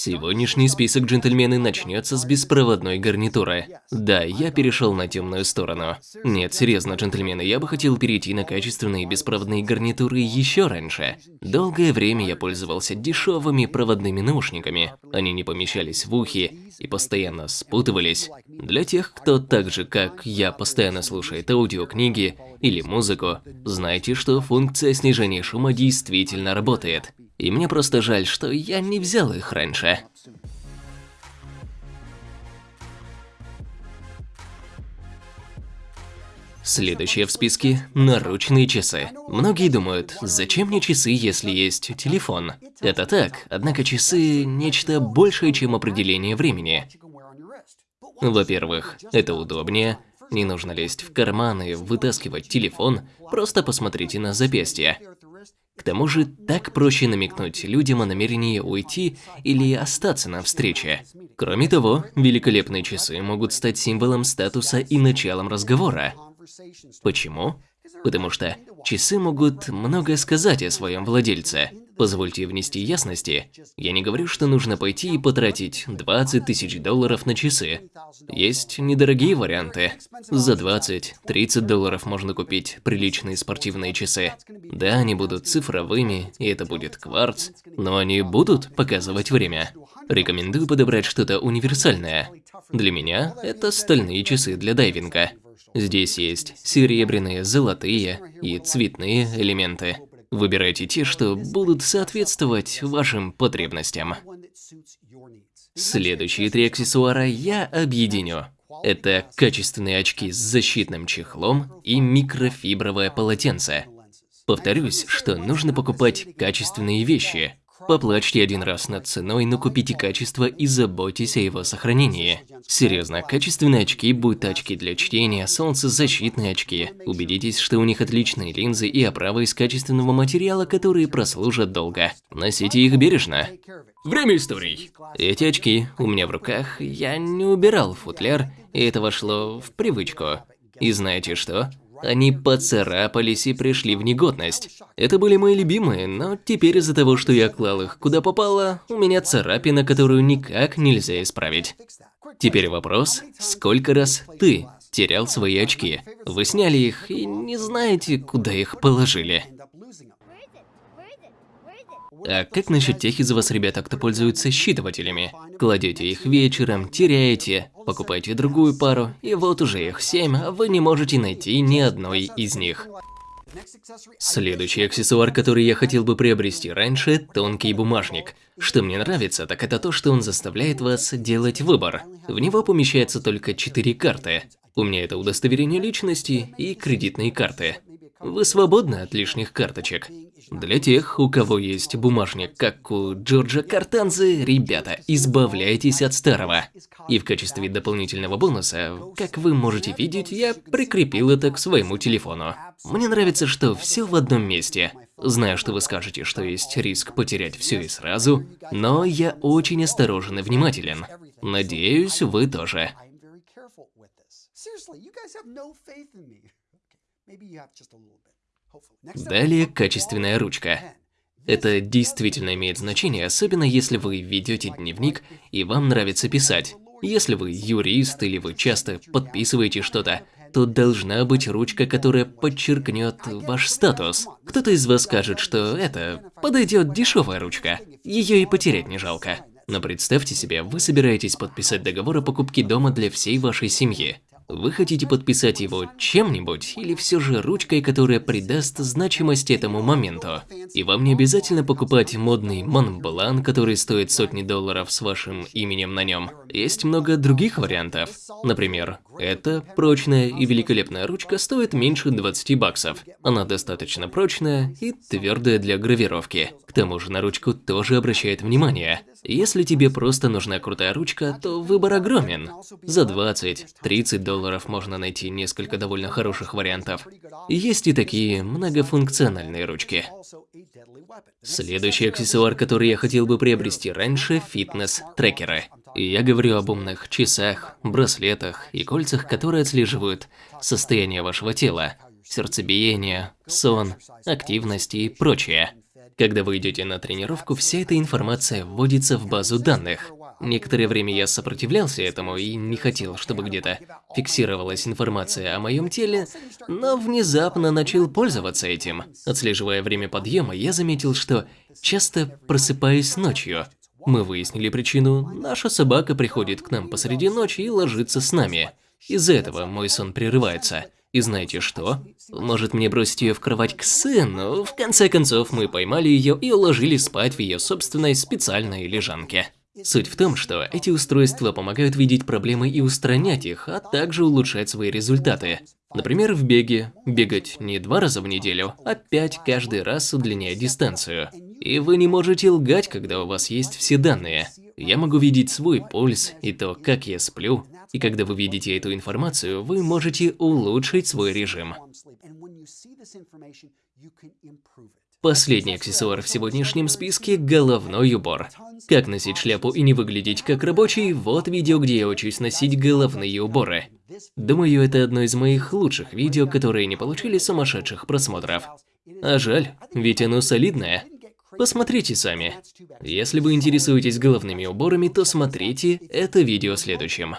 Сегодняшний список джентльмены начнется с беспроводной гарнитуры. Да, я перешел на темную сторону. Нет, серьезно, джентльмены, я бы хотел перейти на качественные беспроводные гарнитуры еще раньше. Долгое время я пользовался дешевыми проводными наушниками. Они не помещались в ухи и постоянно спутывались. Для тех, кто так же, как я, постоянно слушает аудиокниги или музыку, знайте, что функция снижения шума действительно работает. И мне просто жаль, что я не взял их раньше. Следующее в списке – наручные часы. Многие думают, зачем мне часы, если есть телефон? Это так, однако часы – нечто большее, чем определение времени. Во-первых, это удобнее, не нужно лезть в карманы, вытаскивать телефон, просто посмотрите на запястье. К тому же, так проще намекнуть людям о намерении уйти или остаться на встрече. Кроме того, великолепные часы могут стать символом статуса и началом разговора. Почему? Потому что часы могут многое сказать о своем владельце. Позвольте внести ясности. Я не говорю, что нужно пойти и потратить 20 тысяч долларов на часы. Есть недорогие варианты. За 20-30 долларов можно купить приличные спортивные часы. Да, они будут цифровыми, и это будет кварц, но они будут показывать время. Рекомендую подобрать что-то универсальное. Для меня это стальные часы для дайвинга. Здесь есть серебряные, золотые и цветные элементы. Выбирайте те, что будут соответствовать вашим потребностям. Следующие три аксессуара я объединю. Это качественные очки с защитным чехлом и микрофибровое полотенце. Повторюсь, что нужно покупать качественные вещи, Поплачьте один раз над ценой, но купите качество и заботьтесь о его сохранении. Серьезно, качественные очки, будь очки для чтения, солнцезащитные очки. Убедитесь, что у них отличные линзы и оправа из качественного материала, которые прослужат долго. Носите их бережно. Время историй. Эти очки у меня в руках, я не убирал футляр, и это вошло в привычку. И знаете что? Они поцарапались и пришли в негодность. Это были мои любимые, но теперь из-за того, что я клал их куда попало, у меня царапина, которую никак нельзя исправить. Теперь вопрос, сколько раз ты терял свои очки? Вы сняли их и не знаете, куда их положили. А как насчет тех из вас, ребята, кто пользуется считывателями? Кладете их вечером, теряете, покупаете другую пару, и вот уже их семь, а вы не можете найти ни одной из них. Следующий аксессуар, который я хотел бы приобрести раньше – тонкий бумажник. Что мне нравится, так это то, что он заставляет вас делать выбор. В него помещается только четыре карты. У меня это удостоверение личности и кредитные карты. Вы свободны от лишних карточек. Для тех, у кого есть бумажник, как у Джорджа Картанзы, ребята, избавляйтесь от старого. И в качестве дополнительного бонуса, как вы можете видеть, я прикрепил это к своему телефону. Мне нравится, что все в одном месте. Знаю, что вы скажете, что есть риск потерять все и сразу, но я очень осторожен и внимателен. Надеюсь, вы тоже. Далее качественная ручка. Это действительно имеет значение, особенно если вы ведете дневник и вам нравится писать. Если вы юрист или вы часто подписываете что-то, то должна быть ручка, которая подчеркнет ваш статус. Кто-то из вас скажет, что это подойдет дешевая ручка, ее и потерять не жалко. Но представьте себе, вы собираетесь подписать договор о покупке дома для всей вашей семьи. Вы хотите подписать его чем-нибудь или все же ручкой, которая придаст значимость этому моменту? И вам не обязательно покупать модный Монблан, который стоит сотни долларов с вашим именем на нем. Есть много других вариантов. Например, эта прочная и великолепная ручка стоит меньше 20 баксов. Она достаточно прочная и твердая для гравировки. К тому же на ручку тоже обращает внимание. Если тебе просто нужна крутая ручка, то выбор огромен. За 20-30 долларов можно найти несколько довольно хороших вариантов. Есть и такие многофункциональные ручки. Следующий аксессуар, который я хотел бы приобрести раньше – фитнес-трекеры. Я говорю об умных часах, браслетах и кольцах, которые отслеживают состояние вашего тела, сердцебиение, сон, активность и прочее. Когда вы идете на тренировку, вся эта информация вводится в базу данных. Некоторое время я сопротивлялся этому и не хотел, чтобы где-то фиксировалась информация о моем теле, но внезапно начал пользоваться этим. Отслеживая время подъема, я заметил, что часто просыпаюсь ночью. Мы выяснили причину. Наша собака приходит к нам посреди ночи и ложится с нами. Из-за этого мой сон прерывается. И знаете что? Может мне бросить ее в кровать к сыну? В конце концов, мы поймали ее и уложили спать в ее собственной специальной лежанке. Суть в том, что эти устройства помогают видеть проблемы и устранять их, а также улучшать свои результаты. Например, в беге. Бегать не два раза в неделю, а пять каждый раз удлиняя дистанцию. И вы не можете лгать, когда у вас есть все данные. Я могу видеть свой пульс и то, как я сплю. И когда вы видите эту информацию, вы можете улучшить свой режим. Последний аксессуар в сегодняшнем списке – головной убор. Как носить шляпу и не выглядеть как рабочий – вот видео, где я учусь носить головные уборы. Думаю, это одно из моих лучших видео, которые не получили сумасшедших просмотров. А жаль, ведь оно солидное. Посмотрите сами. Если вы интересуетесь головными уборами, то смотрите это видео следующим.